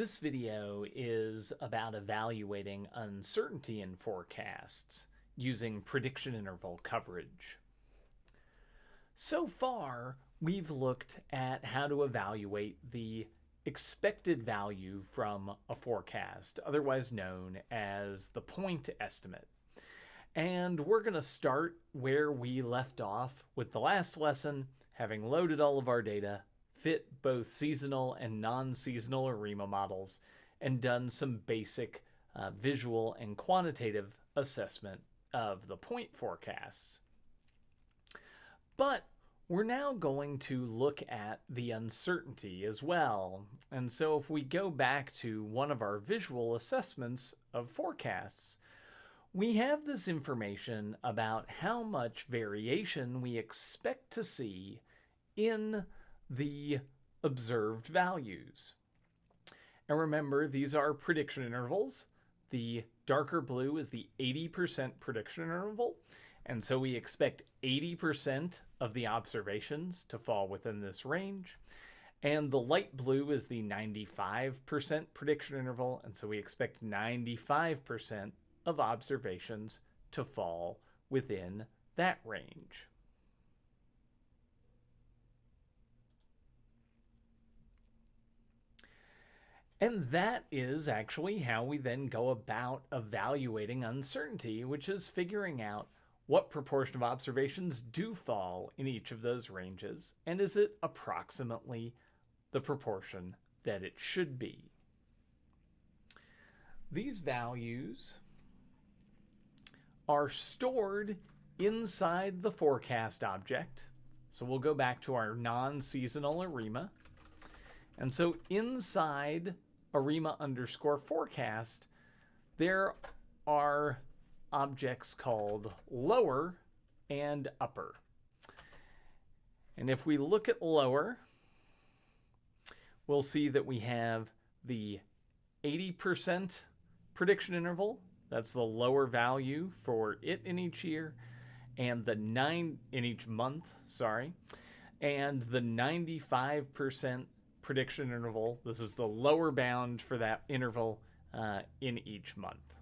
This video is about evaluating uncertainty in forecasts using prediction interval coverage. So far, we've looked at how to evaluate the expected value from a forecast, otherwise known as the point estimate. And we're going to start where we left off with the last lesson, having loaded all of our data fit both seasonal and non-seasonal ARIMA models and done some basic uh, visual and quantitative assessment of the point forecasts. But we're now going to look at the uncertainty as well. And so if we go back to one of our visual assessments of forecasts, we have this information about how much variation we expect to see in the observed values. And remember, these are prediction intervals. The darker blue is the 80% prediction interval. And so we expect 80% of the observations to fall within this range. And the light blue is the 95% prediction interval. And so we expect 95% of observations to fall within that range. And that is actually how we then go about evaluating uncertainty, which is figuring out what proportion of observations do fall in each of those ranges, and is it approximately the proportion that it should be. These values are stored inside the forecast object. So we'll go back to our non-seasonal ARIMA. And so inside ARIMA underscore forecast, there are objects called lower and upper. And if we look at lower, we'll see that we have the 80% prediction interval. That's the lower value for it in each year. And the 9 in each month, sorry. And the 95% prediction interval. This is the lower bound for that interval uh, in each month.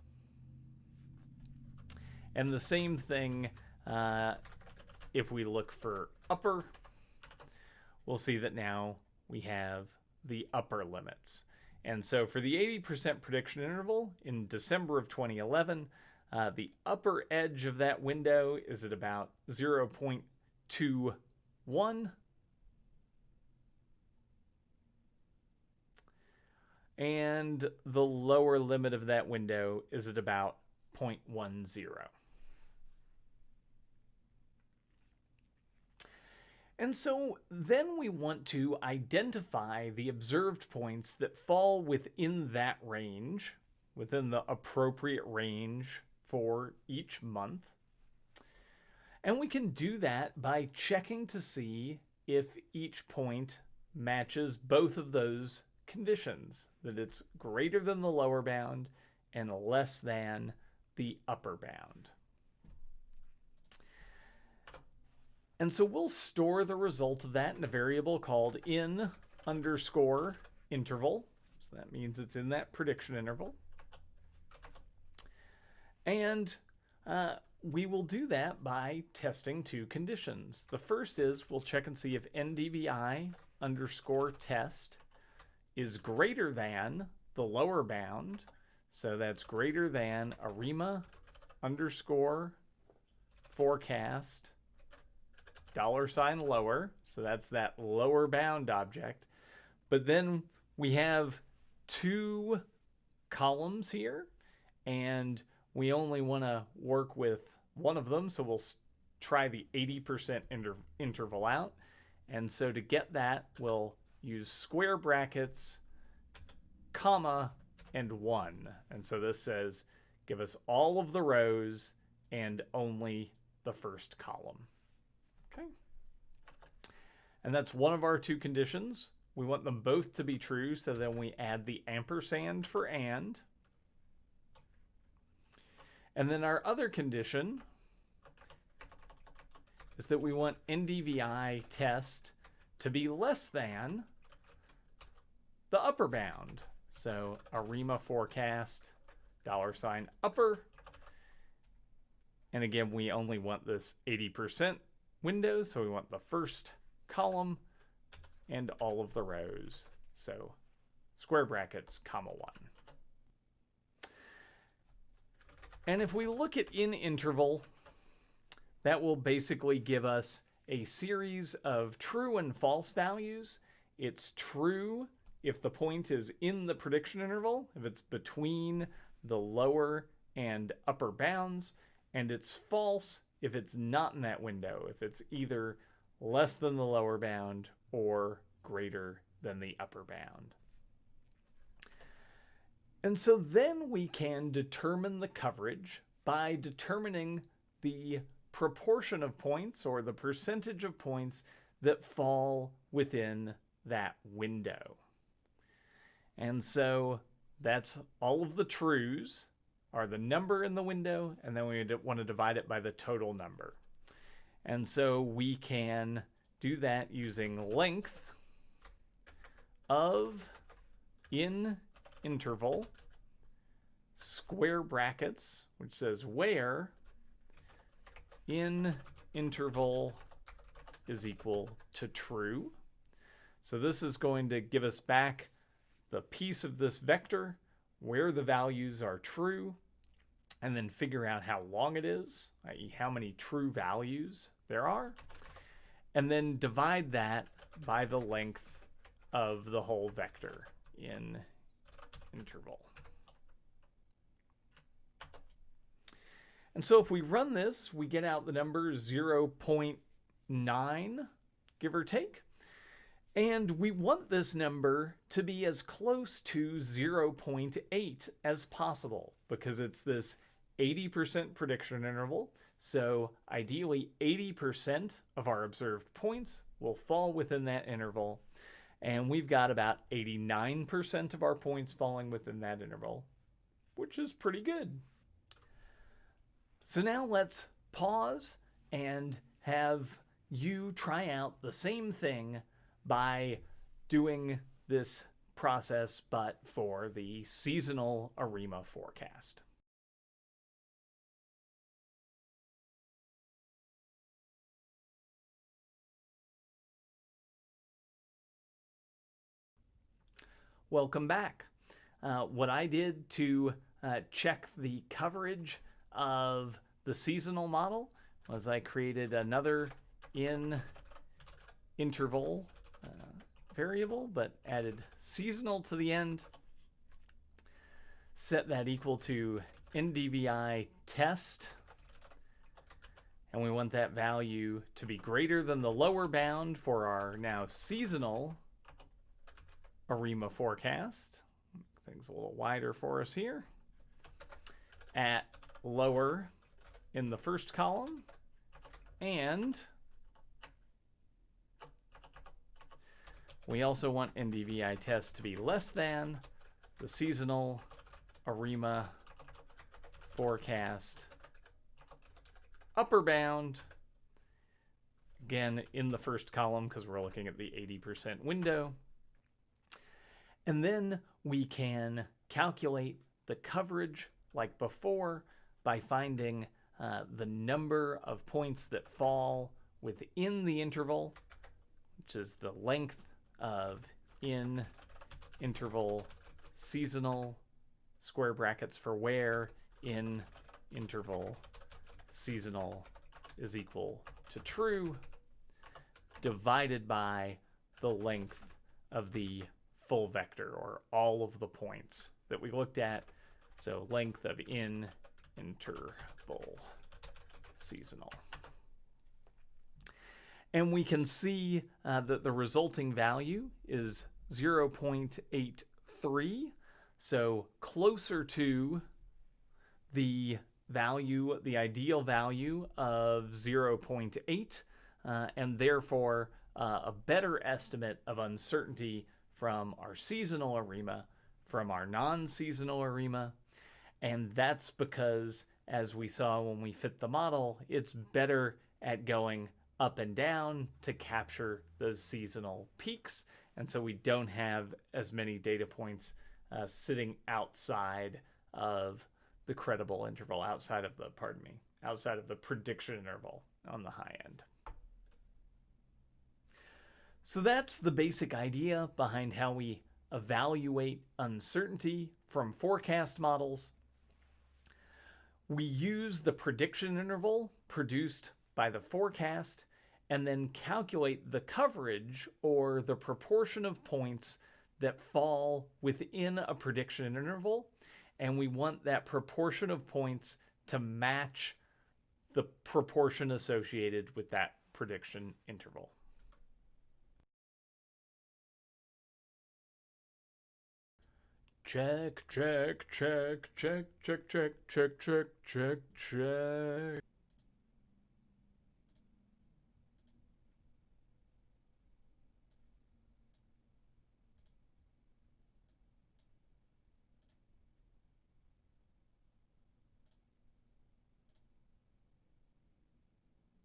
And the same thing uh, if we look for upper, we'll see that now we have the upper limits. And so for the 80% prediction interval in December of 2011, uh, the upper edge of that window is at about 0.21 and the lower limit of that window is at about 0.10. And so then we want to identify the observed points that fall within that range, within the appropriate range for each month. And we can do that by checking to see if each point matches both of those conditions that it's greater than the lower bound and less than the upper bound. And so we'll store the result of that in a variable called in underscore interval. So that means it's in that prediction interval. And uh, we will do that by testing two conditions. The first is we'll check and see if ndvi underscore test is greater than the lower bound. So that's greater than ARIMA underscore forecast dollar sign lower. So that's that lower bound object. But then we have two columns here and we only want to work with one of them. So we'll try the 80% inter interval out. And so to get that, we'll use square brackets, comma, and 1. And so this says give us all of the rows and only the first column. Okay. And that's one of our two conditions. We want them both to be true, so then we add the ampersand for and. And then our other condition is that we want NDVI test to be less than the upper bound. So ARIMA forecast, dollar sign upper. And again, we only want this 80% window, so we want the first column and all of the rows. So square brackets, comma 1. And if we look at in interval, that will basically give us a series of true and false values. It's true if the point is in the prediction interval, if it's between the lower and upper bounds, and it's false if it's not in that window, if it's either less than the lower bound or greater than the upper bound. And so then we can determine the coverage by determining the proportion of points or the percentage of points that fall within that window. And so that's all of the trues are the number in the window, and then we want to divide it by the total number. And so we can do that using length of in interval square brackets, which says where in interval is equal to true. So this is going to give us back the piece of this vector where the values are true and then figure out how long it is, i.e. how many true values there are, and then divide that by the length of the whole vector in interval. And so if we run this, we get out the number 0.9, give or take. And we want this number to be as close to 0.8 as possible because it's this 80% prediction interval. So ideally 80% of our observed points will fall within that interval. And we've got about 89% of our points falling within that interval, which is pretty good. So now let's pause and have you try out the same thing by doing this process, but for the seasonal ARIMA forecast. Welcome back. Uh, what I did to uh, check the coverage of the seasonal model was I created another in interval uh, variable, but added seasonal to the end. Set that equal to NDVI test. And we want that value to be greater than the lower bound for our now seasonal ARIMA forecast. Things a little wider for us here. At lower in the first column and we also want NDVI test to be less than the seasonal ARIMA forecast. Upper bound again in the first column because we're looking at the 80% window. And then we can calculate the coverage like before by finding uh, the number of points that fall within the interval, which is the length of in interval seasonal square brackets for where in interval seasonal is equal to true divided by the length of the full vector or all of the points that we looked at. So length of in interval seasonal. And we can see uh, that the resulting value is 0.83, so closer to the value, the ideal value of 0.8, uh, and therefore uh, a better estimate of uncertainty from our seasonal ARIMA, from our non-seasonal ARIMA, and that's because, as we saw when we fit the model, it's better at going up and down to capture those seasonal peaks. And so we don't have as many data points uh, sitting outside of the credible interval, outside of the, pardon me, outside of the prediction interval on the high end. So that's the basic idea behind how we evaluate uncertainty from forecast models. We use the prediction interval produced by the forecast and then calculate the coverage or the proportion of points that fall within a prediction interval. And we want that proportion of points to match the proportion associated with that prediction interval. Check, check, check, check, check, check, check, check, check, check.